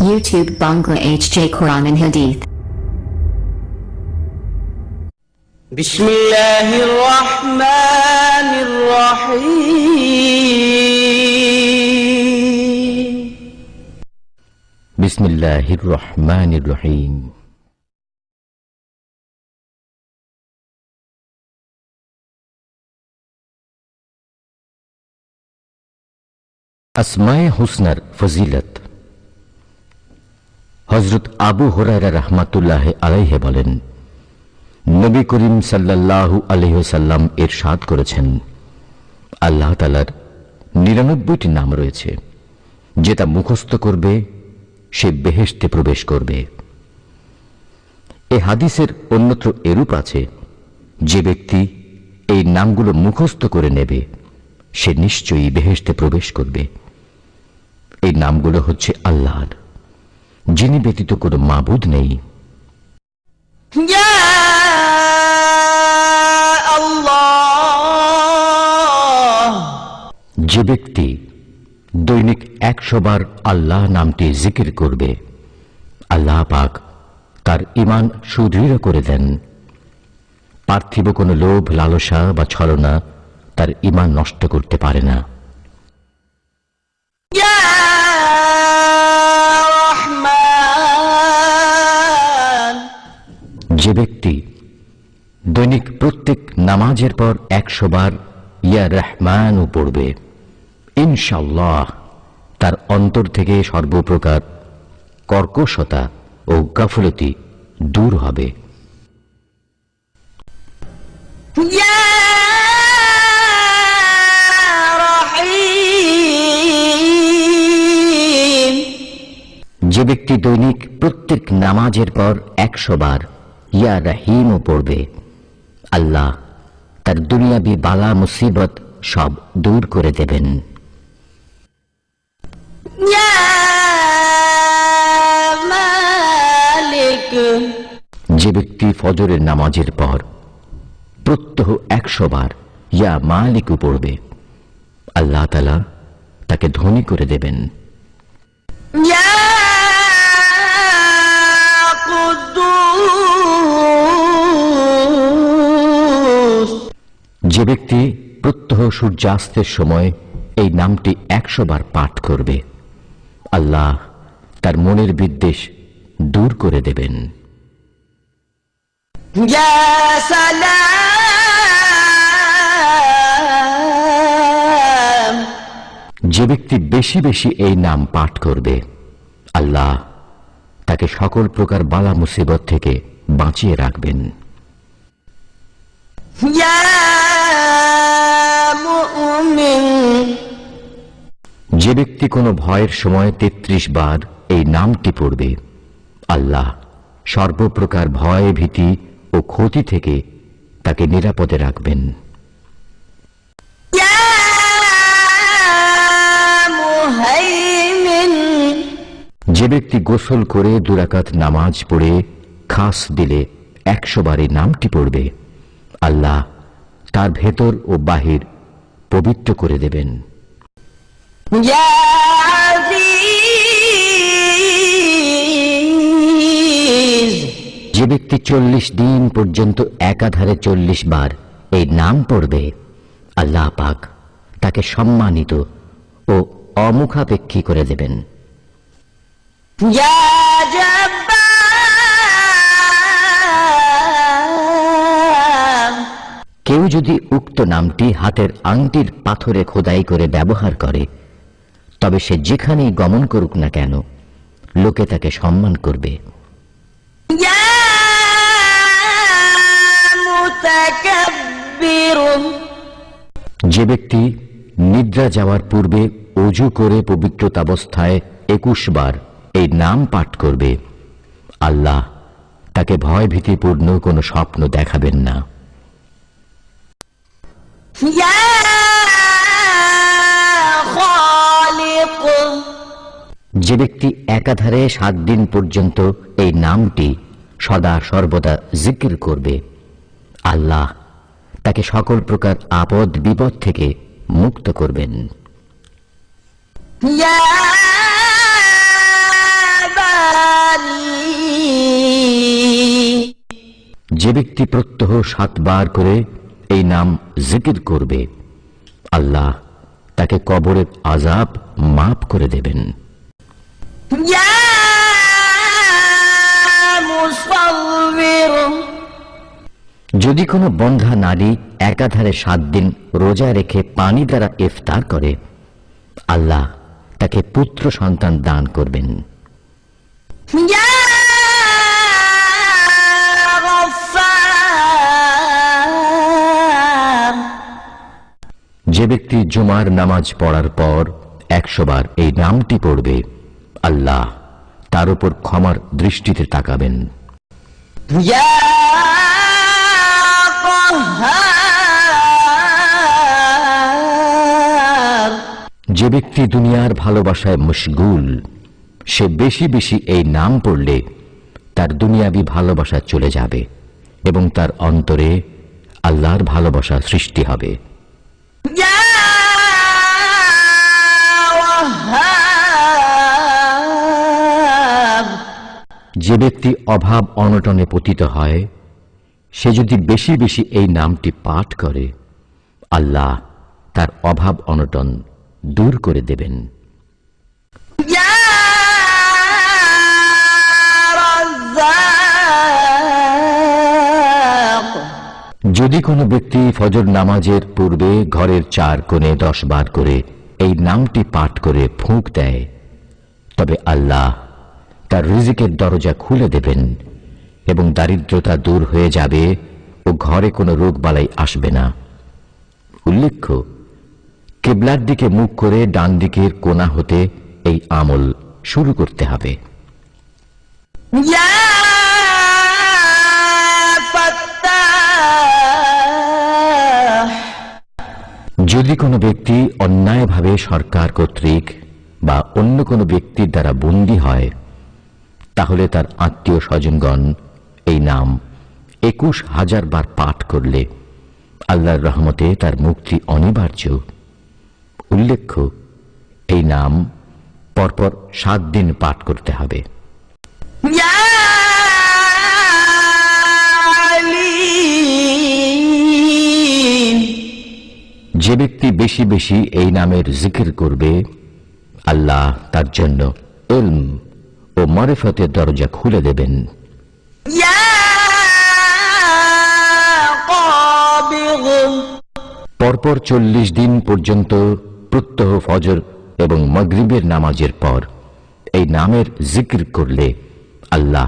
YouTube Bangla HJ Quran and Hadith. بسم الله الرحمن الرحيم بسم الله الرحمن الرحيم আসমায়ে হুসনার ফজিলত হজরত আবু হরাইরা রহমাতুল্লাহ আলাইহে বলেন, নবী করিম সাল্লাল্লাহু আলহ্লাম এর সাদ করেছেন। আল্লাহ তালার নিরানব্বইটি নাম রয়েছে যে তা মুখস্থ করবে, সে বেহেশতে প্রবেশ করবে। এ হাদিসের অন্যত্র এরূপ আছে, যে ব্যক্তি এই নামগুলো মুখস্থ করে নেবে, সে নিশ্চয়ই বেহেশতে প্রবেশ করবে। এই নামগুলো হচ্ছে আল্লাহর। যিনি ব্যতীত কোনো মাবুদ নেই। যে ব্যক্তি দৈনিক একশোবার আল্লাহ নামটি জিকির করবে আল্লাহ পাক তার ইমান সুদৃঢ় করে দেন। পার্থিব কোনো লোভ লালসা বা ছলনা তার ইমান নষ্ট করতে পারে না। ব্যক্তি। দৈনিক প্রত্যেক নামাজের পর একশো বার ইয়া রহমানও পড়বে। ইনশাল্লাহ তার অন্তর থেকে সর্বপ্রকার কর্কশতা ও গাফলতি দূর হবে। যে ব্যক্তি দৈনিক প্রত্যেক নামাজের পর একশো বার ইয়া রহিমও পড়বে। আল্লাহ তার দুনিয়াবি বালা মুসিবত সব দূর করে দেবেন। যে ব্যক্তি ফজরের নামাজের পর প্রত্যহ একশো বার ইয়া মালিকু পড়বে। আল্লাহ তালা তাকে ধনী করে দেবেন। ইয়া যে ব্যক্তি প্রত্যহ সূর্যাস্তের সময় এই নামটি একশো বার পাঠ করবে আল্লাহ তার মনের বিদ্বেষ দূর করে দেবেন। যে ব্যক্তি বেশি বেশি এই নাম পাঠ করবে আল্লাহ তাকে সকল প্রকার বালা মুসিবত থেকে বাঁচিয়ে রাখবেন। ইয়া যে ব্যক্তি কোনো ভয়ের সময় ৩৩ বার এই নামটি পড়বে আল্লাহ সর্বপ্রকার ভয় ভীতি ও ক্ষতি থেকে তাকে নিরাপদে রাখবেন। যে ব্যক্তি গোসল করে দুরাকাত নামাজ পড়ে খাস দিলে একশো বারে নামটি পড়বে আল্লাহ তার ভেতর ও বাহির পবিত্র করে দেবেন। يا যে ব্যক্তি চল্লিশ দিন পর্যন্ত একাধারে চল্লিশ বার এই নাম পড়বে আল্লাহ পাক তাকে সম্মানিত ও অমুখাপেক্ষী করে দেবেন। কেউ যদি উক্ত নামটি হাতের আংটির পাথরে খোদাই করে ব্যবহার করে তবে সে যেখানেই গমন করুক না কেন লোকে তাকে সম্মান করবে। যে ব্যক্তি নিদ্রা যাওয়ার পূর্বে অজু করে পবিত্রতাবস্থায় একুশ বার এই নাম পাঠ করবে আল্লাহ তাকে ভয় ভীতিপূর্ণ কোনো স্বপ্ন দেখাবেন না। যে ব্যক্তি একাধারে সাত দিন পর্যন্ত এই নামটি সদা সর্বদা জিকির করবে। আল্লাহ তাকে সকল প্রকার আপদ বিপদ থেকে মুক্ত করবেন। যে ব্যক্তি প্রত্যহ সাতবার করে এই নাম জিকির করবে আল্লাহ তাকে কবরের আজাব মাফ করে দেবেন। যদি কোনো বন্ধা নারী একাধারে সাত দিন রোজা রেখে পানি দ্বারা ইফতার করে আল্লাহ তাকে পুত্র সন্তান দান করবেন। যে ব্যক্তি জুমার নামাজ পড়ার পর একশোবার এই নামটি পড়বে। আল্লাহ তার উপর ক্ষমার দৃষ্টিতে তাকাবেন। যে ব্যক্তি দুনিয়ার ভালোবাসায় মুশগুল সে বেশি বেশি এই নাম পড়লে তার দুনিয়াবি ভালোবাসা চলে যাবে এবং তার অন্তরে আল্লাহর ভালোবাসা সৃষ্টি হবে। যে ব্যক্তি অভাব অনটনে পতিত হয় সে যদি বেশি বেশি এই নামটি পাঠ করে আল্লাহ তার অভাব অনটন দূর করে দেবেন। যদি কোনো ব্যক্তি ফজর নামাজের পূর্বে ঘরের চার কোণে দশ বার করে এই নামটি পাঠ করে ফুঁক দেয় তবে আল্লাহ তার রিজিকের দরজা খুলে দেবেন এবং দারিদ্রতা দূর হয়ে যাবে ও ঘরে কোনো রোগবালাই আসবে না। উল্লেখ্য, কেবলার দিকে মুখ করে ডান দিকের কোনা হতে এই আমল শুরু করতে হবে। যদি কোনো ব্যক্তি অন্যায়ভাবে সরকার কর্তৃক বা অন্য কোনো ব্যক্তির দ্বারা বন্দী হয় তাহলে তার আত্মীয় স্বজনগণ এই নাম একুশ হাজার বার পাঠ করলে আল্লাহর রহমতে তার মুক্তি অনিবার্য। উল্লেখ্য, এই নাম পরপর সাত দিন পাঠ করতে হবে। যে ব্যক্তি বেশি বেশি এই নামের জিকির করবে, আল্লাহ তার জন্য এলম ও মারেফতের দরজা খুলে দেবেন। পরপর চল্লিশ দিন পর্যন্ত প্রত্যহ ফজর এবং মগরিবের নামাজের পর এই নামের জিকির করলে আল্লাহ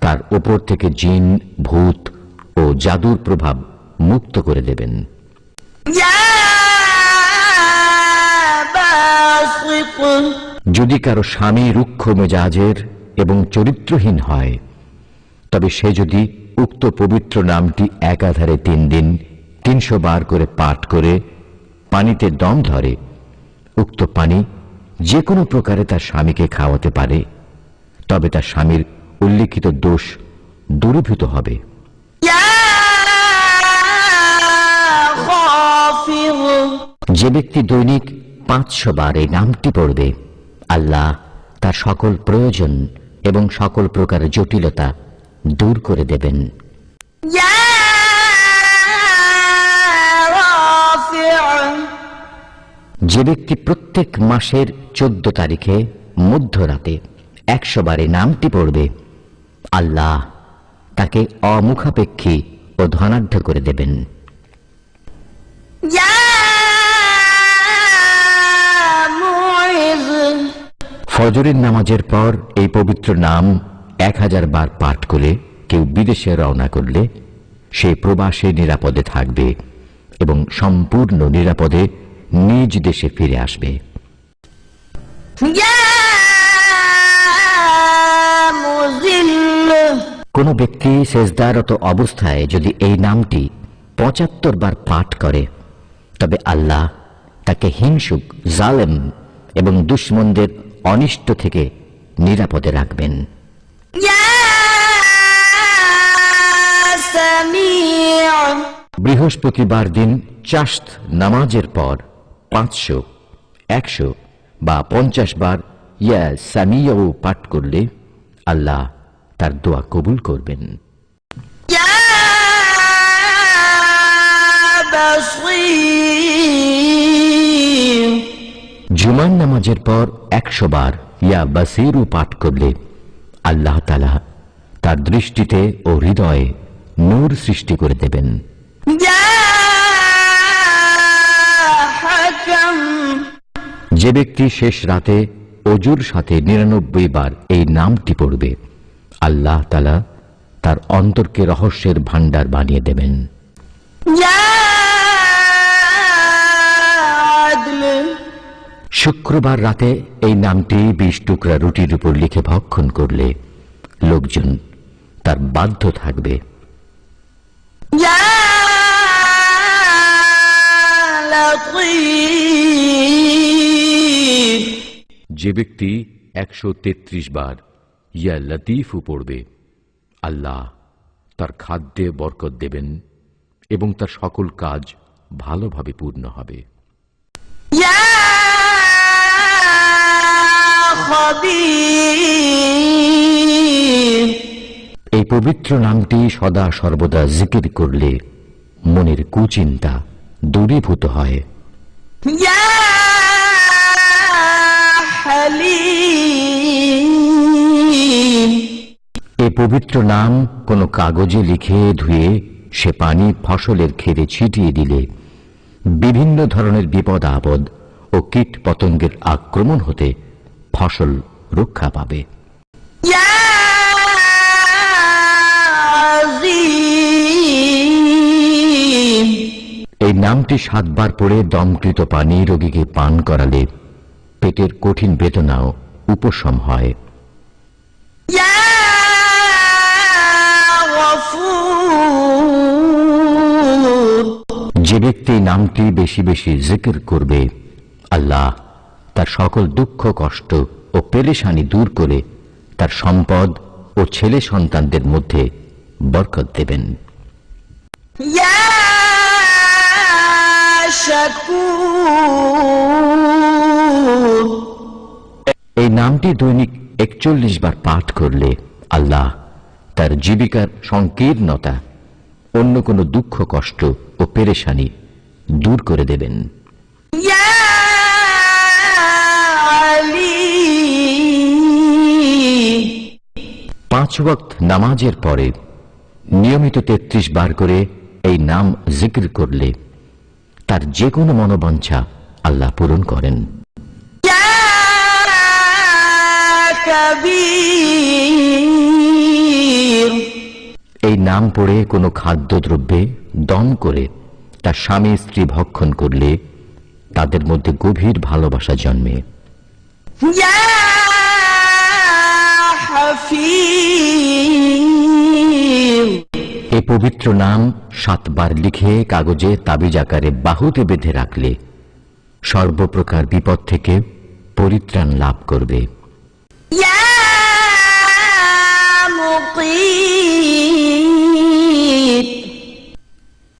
তার ওপর থেকে জিন ভূত ও জাদুর প্রভাব মুক্ত করে দেবেন। ইয়া যদি কারও স্বামী রুক্ষ মেজাজের এবং চরিত্রহীন হয় তবে সে যদি উক্ত পবিত্র নামটি একাধারে তিন দিন তিনশো বার করে পাঠ করে পানিতে দম ধরে উক্ত পানি যে কোনো প্রকারে তার স্বামীকে খাওয়াতে পারে তবে তার স্বামীর উল্লিখিত দোষ দূরীভূত হবে। যে ব্যক্তি দৈনিক পাঁচশো বার এই নামটি পড়বে আল্লাহ তার সকল প্রয়োজন এবং সকল প্রকার জটিলতা দূর করে দেবেন। যে ব্যক্তি প্রত্যেক মাসের চোদ্দ তারিখে মধ্যরাতে একশো বারে নামটি পড়বে আল্লাহ তাকে অমুখাপেক্ষী ও ধনাঢ্য করে দেবেন। ফজরের নামাজের পর এই পবিত্র নাম এক হাজার বার পাঠ করে কেউ বিদেশে রওনা করলে সে প্রবাসে নিরাপদে থাকবে এবং সম্পূর্ণ নিরাপদে নিজ দেশে ফিরে আসবে। কোনো ব্যক্তি সেজদারত অবস্থায় যদি এই নামটি পঁচাত্তর বার পাঠ করে, তবে আল্লাহ তাকে হিংসুক, জালেম এবং দুশ্মনদের অনিষ্ট থেকে নিরাপদে রাখবেন। বৃহস্পতিবার দিন চাস্ত নামাজের পর পাঁচশো একশো বা পঞ্চাশ বার ইয়া সামিয়াও পাঠ করলে আল্লাহ তার দোয়া কবুল করবেন। ইয়া জুমার নামাজের পর একশো বার ইয়া বাসিরু পাঠ করলে আল্লাহ তালা তার দৃষ্টিতে ও হৃদয়ে নূর সৃষ্টি করে দেবেন। যে ব্যক্তি শেষ রাতে অজুর সাথে নিরানব্বই বার এই নামটি পড়বে, আল্লাহ তালা তার অন্তরকে রহস্যের ভাণ্ডার বানিয়ে দেবেন। যা শুক্রবার রাতে এই নামটি বিশ টুকরা রুটির উপর লিখে ভক্ষণ করলে লোকজন তার বাধ্য থাকবে। যে ব্যক্তি একশো তেত্রিশ বার ইয়া লতিফ পড়বে আল্লাহ তার খাদ্যে বরকত দেবেন এবং তার সকল কাজ ভালোভাবে পূর্ণ হবে। এই পবিত্র নামটি সদা সর্বদা জিকির করলে মনের কুচিন্তা দূরীভূত হয়। এ পবিত্র নাম কোনো কাগজে লিখে ধুয়ে সে পানি ফসলের খেতে ছিটিয়ে দিলে বিভিন্ন ধরনের বিপদ আপদ ও কীট পতঙ্গের আক্রমণ হতে ফসল রক্ষা পাবে। এই নামটি সাতবার পরে দমকৃত পানি রোগীকে পান করালে পেটের কঠিন বেদনাও উপশম হয়। যে ব্যক্তি নামটি বেশি বেশি জিকির করবে আল্লাহ তার সকল দুঃখ কষ্ট ও পেরেশানি দূর করে তার সম্পদ ও ছেলে সন্তানদের মধ্যে বরকত দেবেন। এই নামটি দৈনিক একচল্লিশ বার পাঠ করলে আল্লাহ তার জীবিকার সংকীর্ণতা অন্য কোনো দুঃখ কষ্ট ও পেরেশানি দূর করে দেবেন। পাঁচ ওয়াক্ত নামাজের পরে নিয়মিত ৩৩ বার করে এই নাম জিক্র করলে তার যে কোনো মনোবাঞ্ছা আল্লাহ পূরণ করেন। এই নাম পড়ে কোনো খাদ্যদ্রব্যে দম করে তার স্বামী স্ত্রী ভক্ষণ করলে তাদের মধ্যে গভীর ভালোবাসা জন্মে। এ পবিত্র নাম সাতবার লিখে কাগজে তাবিজ আকারে বাহুতে বেঁধে রাখলে সর্বপ্রকার বিপদ থেকে পরিত্রাণ লাভ করবে।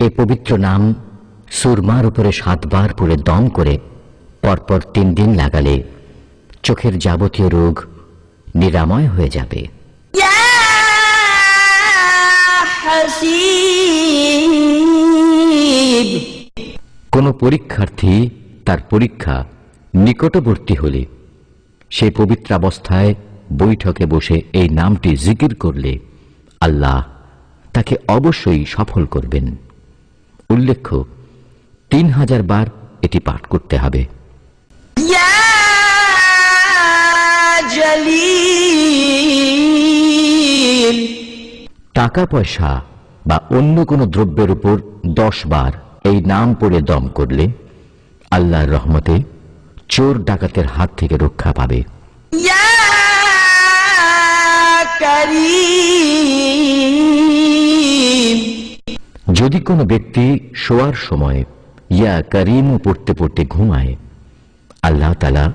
এ পবিত্র নাম সুরমার উপরে সাতবার করে দম করে পরপর তিন দিন লাগালে চোখের যাবতীয় রোগ নিরাময় হয়ে যাবে। কোনো পরীক্ষার্থী তার পরীক্ষা নিকটবর্তী হলে সে পবিত্রাবস্থায় বৈঠকে বসে এই নামটি জিকির করলে আল্লাহ তাকে অবশ্যই সফল করবেন। উল্লেখ্য তিন হাজার বার এটি পাঠ করতে হবে। ইয়া টাকা পয়সা বা অন্য কোনো দ্রব্যের উপর দশ বার এই নাম পড়ে দম করলে আল্লাহর রহমতে চোর ডাকাতের হাত থেকে রক্ষা পাবে। যদি কোনো ব্যক্তি শোয়ার সময় ইয়া করিমও পড়তে পড়তে ঘুমায় আল্লাহ তালা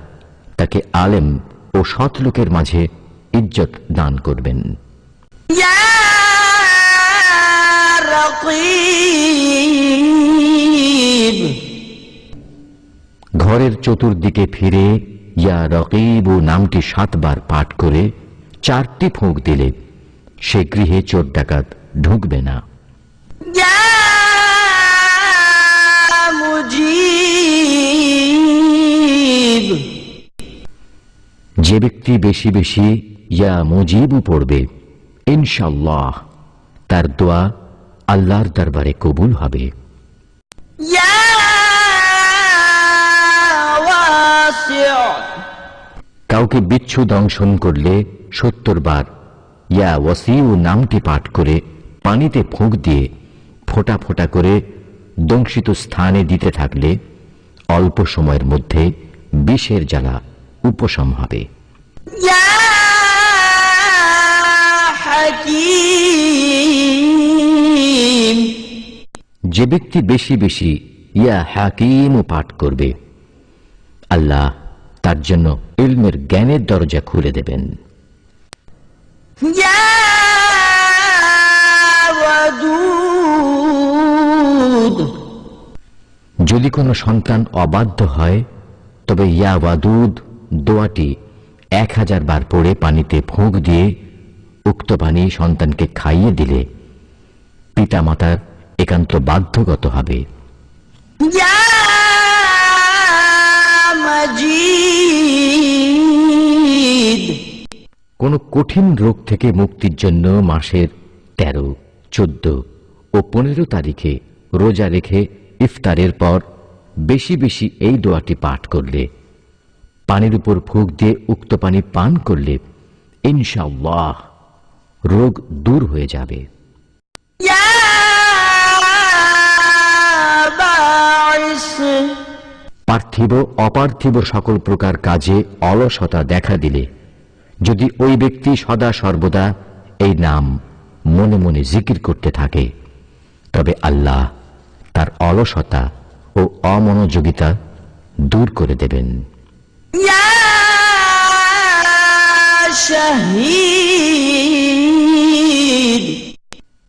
তাকে আলেম ও সৎ লোকের মাঝে ইজ্জত দান করবেন। ঘরের চতুর্দিকে ফিরে ইয়া রকিব নামটি সাতবার পাঠ করে চারটি ফোঁক দিলে সে গৃহে চোর ডাকাত ঢুকবে না। যে ব্যক্তি বেশি বেশি ইয়া মুজিবু পড়বে ইনশাল্লাহ তার দোয়া আল্লাহর দরবারে কবুল হবে। কাউকে বিচ্ছু দংশন করলে সত্তর বার ইয়া ওয়াসিউ নামটি পাঠ করে পানিতে ফুঁক দিয়ে ফোটা ফোটা করে দংশিত স্থানে দিতে থাকলে অল্প সময়ের মধ্যে বিষের জ্বালা উপশম হবে। يا حكيم যে ব্যক্তি বেশি বেশি ইয়া হাকিম পাঠ করবে আল্লাহ তার জন্য ইলমের জ্ঞানের দরজা খুলে দেবেন يا ودود যদি কোনো সন্তান অবাধ্য হয় তবে ইয়া ওয়াদুদ দোয়াটি এক হাজার বার পড়ে পানিতে ফোঁক দিয়ে উক্ত পানি সন্তানকে খাইয়ে দিলে পিতামাতার একান্ত বাধ্যগত হবে। কোনো কঠিন রোগ থেকে মুক্তির জন্য মাসের তেরো চোদ্দ ও পনেরো তারিখে রোজা রেখে ইফতারের পর বেশি বেশি এই দোয়াটি পাঠ করলে পানির উপর ফুক দিয়ে উক্ত পানি পান করলে ইনশাল্লাহ রোগ দূর হয়ে যাবে। পার্থিব অপার্থিব সকল প্রকার কাজে অলসতা দেখা দিলে যদি ওই ব্যক্তি সদা সর্বদা এই নাম মনে মনে জিকির করতে থাকে তবে আল্লাহ তার অলসতা ও অমনোযোগিতা দূর করে দেবেন।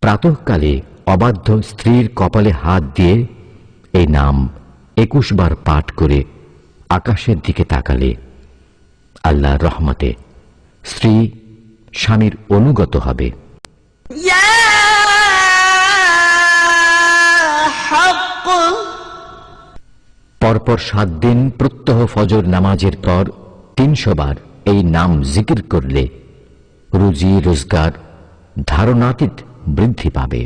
প্রাতঃকালে অবাধ্য স্ত্রীর কপালে হাত দিয়ে এই নাম একুশ বার পাঠ করে আকাশের দিকে তাকালে আল্লাহ রহমতে স্ত্রী স্বামীর অনুগত হবে। ইয়া পরপর সাত দিন প্রত্যহ ফজর নামাজের পর তিনশো বার এই নাম জিকির করলে রুজি, রোজগার, ধারণাতীত বৃদ্ধি পাবে।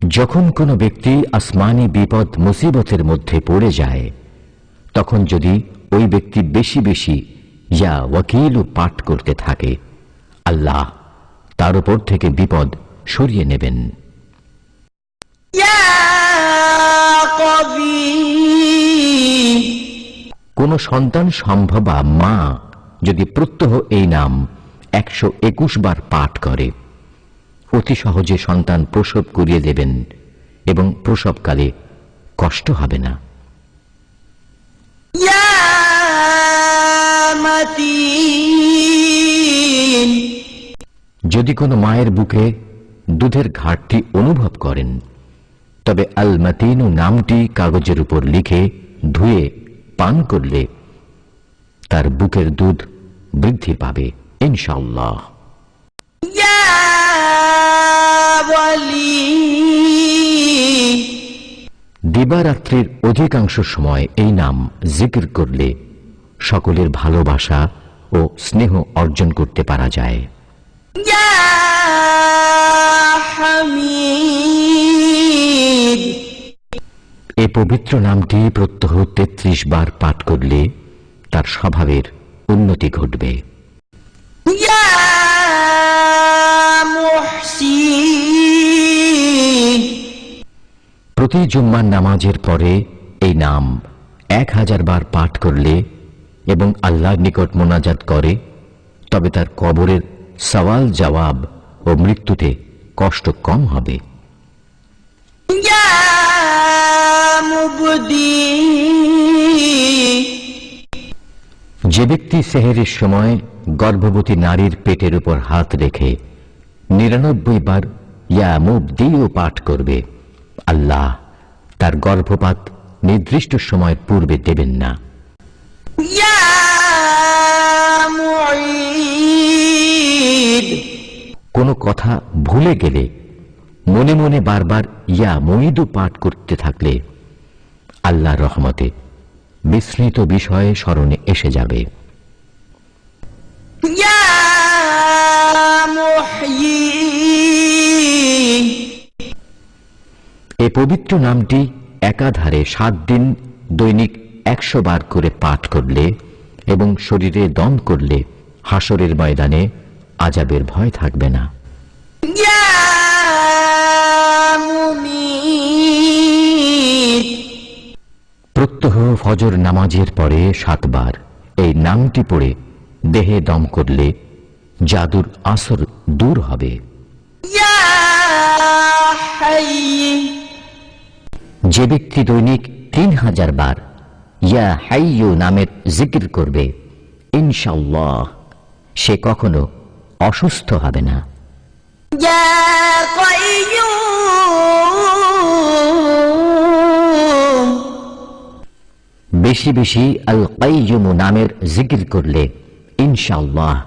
যখন কোনো ব্যক্তি আসমানি বিপদ, মুসিবতের মধ্যে পড়ে যায়, তখন যদি ওই ব্যক্তি বেশি বেশি ইয়া ওয়াকিল পাঠ করতে থাকে, আল্লাহ তার উপর থেকে বিপদ সরিয়ে নেবেন। কোন সন্তান সম্ভবা মা যদি প্রত্যহ এই নাম একশো একুশ বার পাঠ করে অতি সহজে সন্তান প্রসব করিয়ে দেবেন এবং প্রসবকালে কষ্ট হবে না। মাতি যদি কোনো মায়ের বুকে দুধের ঘাটতি অনুভব করেন তবে আল মাতিনু নামটি কাগজের উপর লিখে ধুয়ে পান করলে তার বুকের দুধ বৃদ্ধি পাবে ইনশাল্লাহ দিবারাত্রির অধিকাংশ সময় এই নাম জিকির করলে সকলের ভালোবাসা ও স্নেহ অর্জন করতে পারা যায়। এ পবিত্র নামটি প্রত্যহ তেত্রিশ বার পাঠ করলে তার স্বভাবের উন্নতি ঘটবে। প্রতি জুম্মার নামাজের পরে এই নাম এক হাজার বার পাঠ করলে এবং আল্লাহর নিকট মোনাজাত করে তবে তার কবরের সওয়াল, জবাব ও মৃত্যুতে কষ্ট কম হবে। যে ব্যক্তি সেহেরের সময় গর্ভবতী নারীর পেটের উপর হাত রেখে নিরানব্বই বার ইয়া মুবদিও পাঠ করবে, আল্লাহ তার গর্ভপাত নির্দিষ্ট সময়ের পূর্বে দেবেন না। ইয়া কোনো কথা ভুলে গেলে মনে মনে বারবার ইয়া মঈদু পাঠ করতে থাকলে আল্লাহ রহমতে বিস্মৃত বিষয়ে স্মরণে এসে যাবে। এ পবিত্র নামটি একাধারে সাত দিন দৈনিক একশো বার করে পাঠ করলে এবং শরীরে দম করলে হাসরের ময়দানে আজাবের ভয় থাকবে না। প্রত্যহ ফজর নামাজের পরে সাতবার এই নামটি পড়ে দেহে দম করলে জাদুর আসর দূর হবে। যে ব্যক্তি দৈনিক তিন হাজার বার ইয়া হাইয়ু নামের জিকির করবে ইনশাল্লাহ সে কখনো অসুস্থ হবে না। বেশি বেশি আল কাইয়ুমু নামের জিকির করলে ইনশাল্লাহ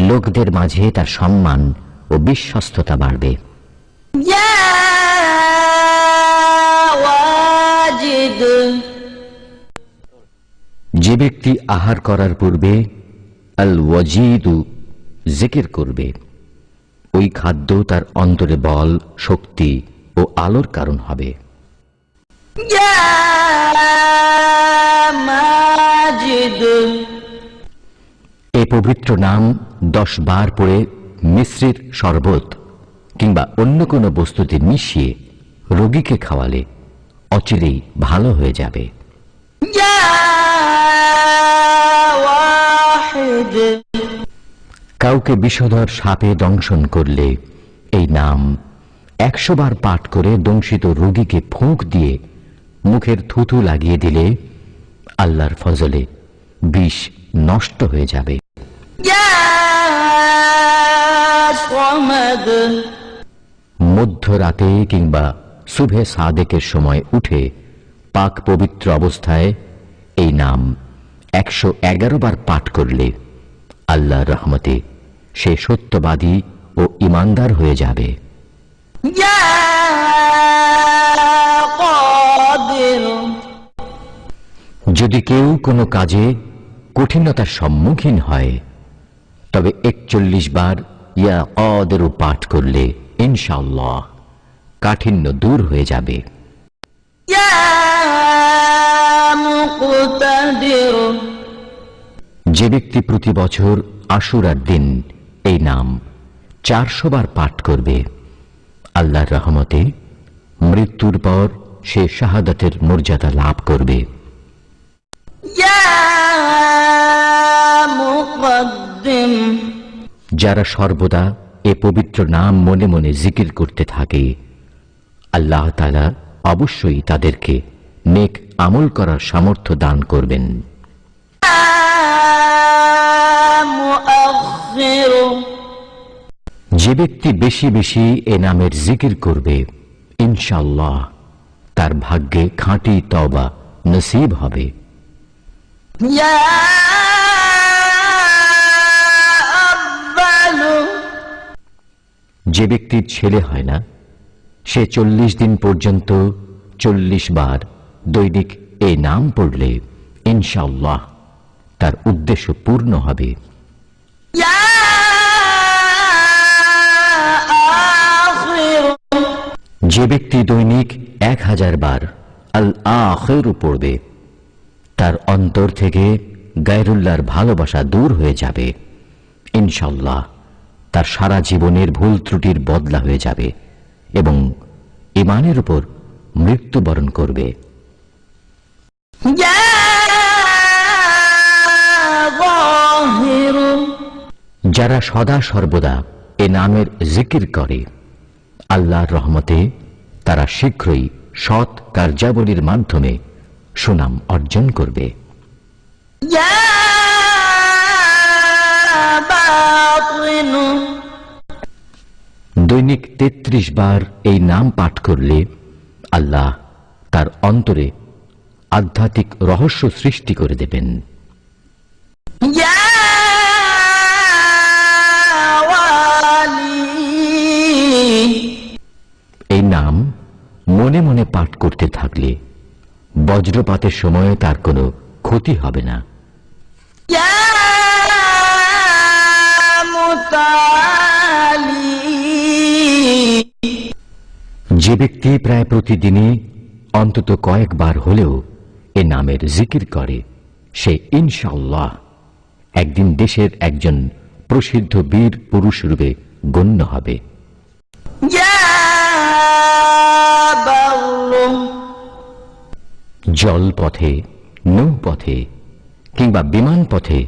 লোকদের মাঝে তার সম্মান ও বিশ্বস্ততা বাড়বে। যে ব্যক্তি আহার করার পূর্বে আল ওয়াজিদু জিকির করবে। ওই খাদ্য তার অন্তরে বল, শক্তি ও আলোর কারণ হবে। এ পবিত্র নাম দশ বার পরে মিশ্রির শরবত কিংবা অন্য কোনো বস্তুতে মিশিয়ে রোগীকে খাওয়ালে অচিরেই ভালো হয়ে যাবে। কাউকে বিষধর সাপে দংশন করলে এই নাম একশো বার পাঠ করে দংশিত রোগীকে ফোঁক দিয়ে মুখের থুতু লাগিয়ে দিলে আল্লাহর ফজলে বিষ নষ্ট হয়ে যাবে। মধ্যরাতে কিংবা শুভে সাদেকের সময় উঠে পাক পবিত্র অবস্থায় এই নাম একশো এগারো বার পাঠ করলে আল্লাহ রহমতে সে সত্যবাদী ও ইমানদার হয়ে যাবে। যদি কেউ কোনো কাজে কঠিনতার সম্মুখীন হয় তবে একচল্লিশ বার ইয়া অদেরও পাঠ করলে ইনশাল্লাহ কাঠিন্য দূর হয়ে যাবে। যে ব্যক্তি প্রতি বছর আশুরার দিন এই নাম চারশো বার পাঠ করবে। আল্লাহর রহমতে মৃত্যুর পর সে শাহাদাতের মর্যাদা লাভ করবে। যারা সর্বদা এ পবিত্র নাম মনে মনে জিকির করতে থাকে আল্লাহ তালা অবশ্যই তাদেরকে নেক আমল করার সামর্থ্য দান করবেন। যে ব্যক্তি বেশি বেশি এ নামের জিকির করবে ইনশাল্লাহ তার ভাগ্যে খাঁটি তবা নসিব হবে। যে ব্যক্তির ছেলে হয় না সে চল্লিশ দিন পর্যন্ত চল্লিশ বার দৈনিক এ নাম পড়লে ইনশাল্লাহ তার উদ্দেশ্য পূর্ণ হবে। যে ব্যক্তি দৈনিক এক হাজার বার আল আখের পড়বে, তার অন্তর থেকে গায়রুল্লাহর ভালোবাসা দূর হয়ে যাবে। ইনশাল্লাহ তার সারা জীবনের ভুল ত্রুটির বদলা হয়ে যাবে এবং ইমানের উপর মৃত্যুবরণ করবে। যারা সদা সর্বদা এ নামের জিকির করে, আল্লাহর রহমতে তারা শীঘ্রই সৎ কার্যাবলীর মাধ্যমে সুনাম অর্জন করবে। দৈনিক ৩৩ বার এই নাম পাঠ করলে আল্লাহ তার অন্তরে আধ্যাত্মিক রহস্য সৃষ্টি করে দেবেন। মনে মনে পাঠ করতে থাকলে বজ্রপাতের সময়ে তার কোনো ক্ষতি হবে না। যে ব্যক্তি প্রায় প্রতিদিনই অন্তত কয়েকবার হলেও এ নামের জিকির করে, সে ইনশাল্লাহ একদিন দেশের একজন প্রসিদ্ধ বীর পুরুষ রূপে গণ্য হবে। জল জলপথে নৌপথে কিংবা বিমান পথে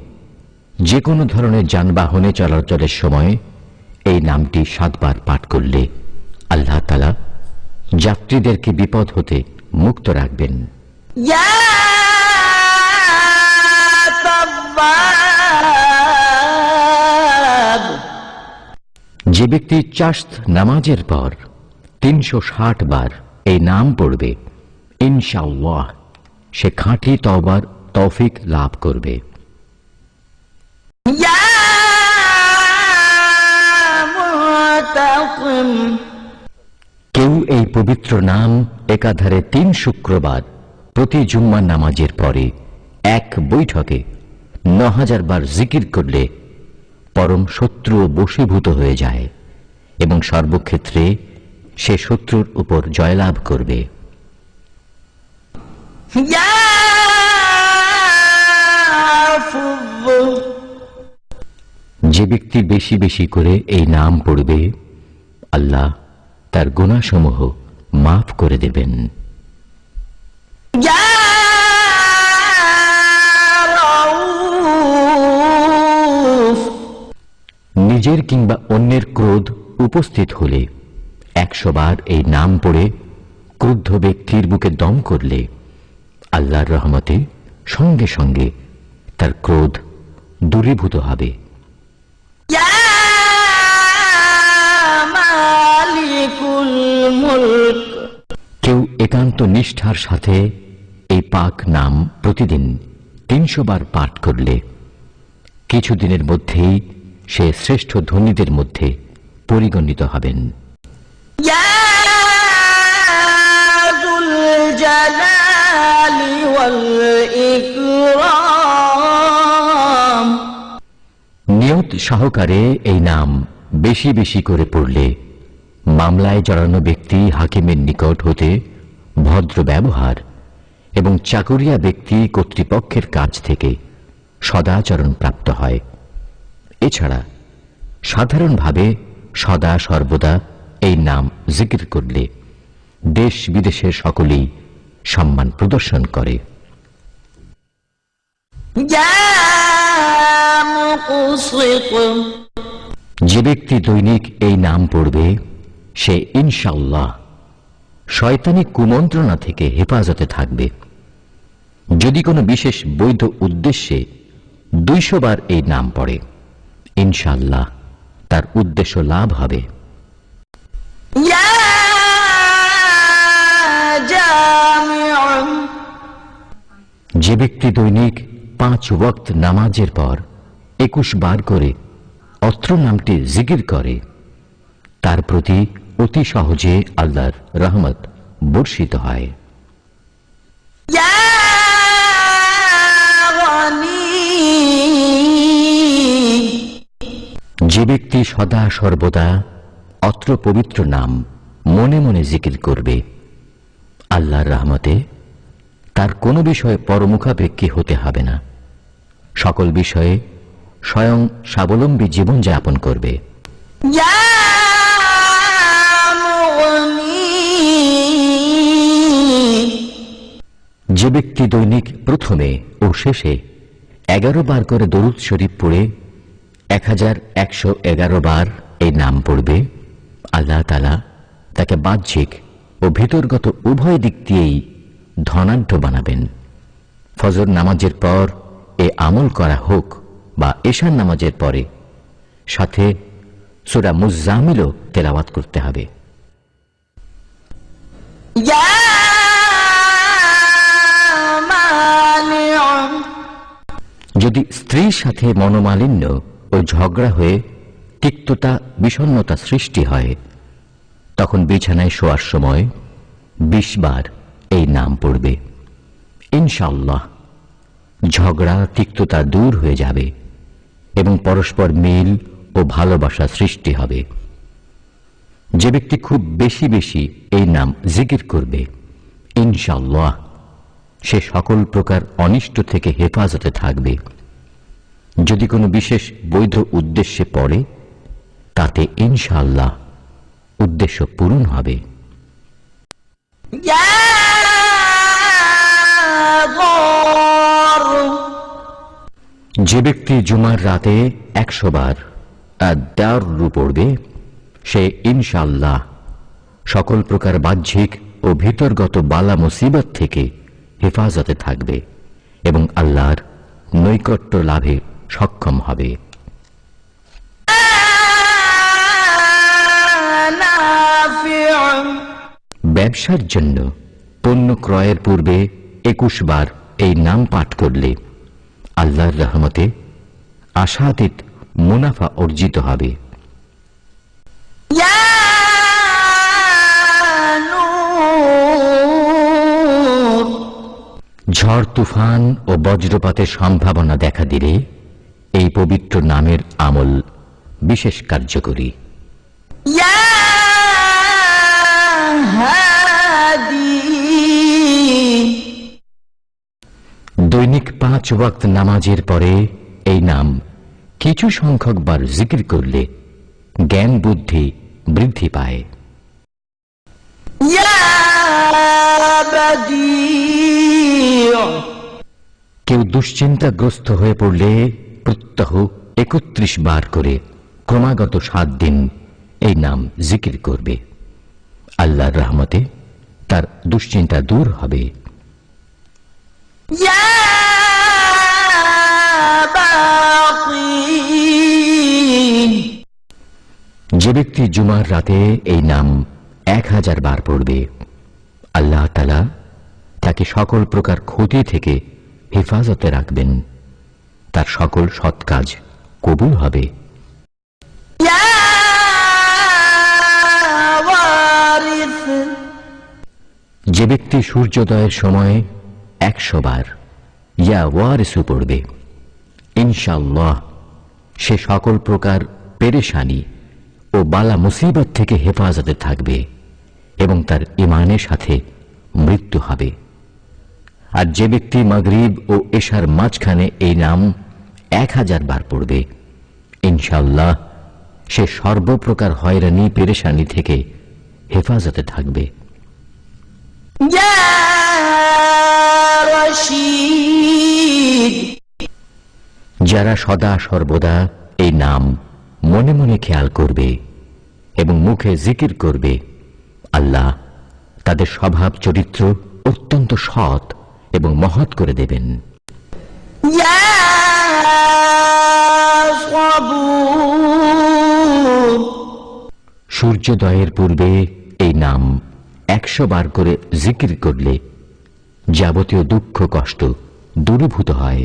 যে কোনো ধরনের যানবাহনে চলাচলের সময় এই নামটি সাতবার পাঠ করলে আল্লাহ তালা যাত্রীদেরকে বিপদ হতে মুক্ত রাখবেন। যে ব্যক্তি চাষ নামাজের পর তিনশো ষাট বার এই নাম পড়বে। ইনশাল্লাহ সে খাঁটি তবার তৌফিক লাভ করবে। কেউ এই পবিত্র নাম একাধারে তিন শুক্রবার প্রতি জুম্মা নামাজের পরে এক বৈঠকে ন হাজার বার জিকির করলে পরম শত্রু বশীভূত হয়ে যায় এবং সর্বক্ষেত্রে সে শত্রুর উপর জয়লাভ করবে। যে ব্যক্তি বেশি বেশি করে এই নাম পড়বে আল্লাহ তার গুণাসমূহ মাফ করে দেবেন। নিজের কিংবা অন্যের ক্রোধ উপস্থিত হলে একশোবার এই নাম পড়ে ক্রুদ্ধ ব্যক্তির বুকে দম করলে আল্লাহর রহমতে সঙ্গে সঙ্গে তার ক্রোধ দূরীভূত হবে। কেউ একান্ত নিষ্ঠার সাথে এই পাক নাম প্রতিদিন তিনশো বার পাঠ করলে কিছুদিনের মধ্যেই সে শ্রেষ্ঠ ধনীদের মধ্যে পরিগণিত হবেন। يا ذو الجلال والإكرام নিয়ত সহকারে এই নাম বেশি বেশি করে পড়লে মামলায় জড়ানো ব্যক্তি হাকিমের নিকট হতে ভদ্র ব্যবহার এবং চাকুরিয়া ব্যক্তি কর্তৃপক্ষের কাছ থেকে সদাচরণ প্রাপ্ত হয় এছাড়া সাধারণভাবে সদা সর্বদা এই নাম জিকির করলে দেশ বিদেশের সকলেই সম্মান প্রদর্শন করে। যে ব্যক্তি দৈনিক এই নাম পড়বে, সে ইনশাল্লাহ শয়তানি কুমন্ত্রণা থেকে হেফাজতে থাকবে। যদি কোনো বিশেষ বৈধ উদ্দেশ্যে দুইশো বার এই নাম পড়ে ইনশাল্লাহ তার উদ্দেশ্য লাভ হবে। যে ব্যক্তি দৈনিক পাঁচ ওয়াক্ত নামাজের পর একুশ বার করে অত্র নামটি জিকির করে তার প্রতি অতি সহজে আল্লাহর রহমত বর্ষিত হয়। যে ব্যক্তি সদা সর্বদা অত্র পবিত্র নাম মনে মনে জিকির করবে আল্লাহর রহমতে তার কোনো বিষয়ে পরমুখাপেক্ষী হতে হবে না। সকল বিষয়ে স্বয়ং স্বাবলম্বী জীবন যাপন করবে। যে ব্যক্তি দৈনিক প্রথমে ও শেষে এগারো বার করে দরুদ শরীফ পড়ে, এক হাজার একশো এগারো বার এই নাম পড়বে, আল্লাহ তালা তাকে বাহ্যিক ও ভিতরগত উভয় দিক দিয়েই ধনাঢ্য বানাবেন। ফজর নামাজের পর এ আমল করা হোক বা এশার নামাজের পরে। সাথে সুরা মুজামিলও তেলাওয়াত করতে হবে। যদি স্ত্রীর সাথে মনোমালিন্য ও ঝগড়া হয়ে তিক্ততা বিষণ্নতা সৃষ্টি হয় তখন বিছানায় শোয়ার সময় বিশ বার এই নাম পড়বে। ইনশাল্লাহ ঝগড়া, তিক্ততা দূর হয়ে যাবে এবং পরস্পর মিল ও ভালোবাসা সৃষ্টি হবে। যে ব্যক্তি খুব বেশি বেশি এই নাম জিকির করবে ইনশাল্লাহ সে সকল প্রকার অনিষ্ট থেকে হেফাজতে থাকবে। যদি কোনো বিশেষ বৈধ উদ্দেশ্যে পড়ে, তাতে ইনশাল্লাহ উদ্দেশ্য পূরণ হবে। يا যে ব্যক্তি জুমার রাতে একশো বার দারু পড়বে, সে ইনশাল্লাহ সকল প্রকার বাহ্যিক ও ভিতরগত বালা মুসিবত থেকে হেফাজতে থাকবে এবং আল্লাহর নৈকট্য লাভে সক্ষম হবে। ব্যবসার জন্য পণ্য ক্রয়ের পূর্বে একুশ বার এই নাম পাঠ করলে আল্লাহর রহমতে আশাতীত মুনাফা অর্জিত হবে। ঝড় তুফান ও বজ্রপাতের সম্ভাবনা দেখা দিলে এই পবিত্র নামের আমল বিশেষ কার্যকরী। হাদি। দৈনিক পাঁচ ওয়াক্ত নামাজের পরে এই নাম। কিছু সংখ্যক বার জিকির করলে জ্ঞান বুদ্ধি বৃদ্ধি পায়। কেউ দুশ্চিন্তাগ্রস্ত হয়ে পড়লে প্রত্যহ একত্রিশ বার করে ক্রমাগত সাত দিন এই নাম জিকির করবে। আল্লাহর রহমতে তার দুশ্চিন্তা দূর হবে। Yeah! যে ব্যক্তি জুমার রাতে এই নাম এক হাজার বার পড়বে আল্লাহ তালা তাকে সকল প্রকার ক্ষতি থেকে হেফাজতে রাখবেন। তার সকল সৎ কাজ কবুল হবে। যে ব্যক্তি সূর্যোদয়ের সময় একশো বার ইয়া ওয়ারিসু পড়বে। ইনশাল্লাহ সে সকল প্রকার পেরেশানি ও বালা মুসিবত থেকে হেফাজতে থাকবে এবং তার ইমানের সাথে মৃত্যু হবে। আর যে ব্যক্তি মগরীব ও এশার মাঝখানে এই নাম এক হাজার বার পড়বে ইনশাল্লাহ সে সর্বপ্রকার হয়রানি, পেরেশানি থেকে হেফাজতে থাকবে। রশিদ। যারা সদা সর্বদা এই নাম মনে মনে খেয়াল করবে এবং মুখে জিকির করবে আল্লাহ তাদের স্বভাব চরিত্র অত্যন্ত সৎ এবং মহৎ করে দেবেন। সূর্যোদয়ের পূর্বে এই নাম একশো বার করে জিকির করলে যাবতীয় দুঃখ কষ্ট দূরীভূত হয়।